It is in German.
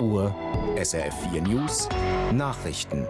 Uhr, SRF 4 News, Nachrichten.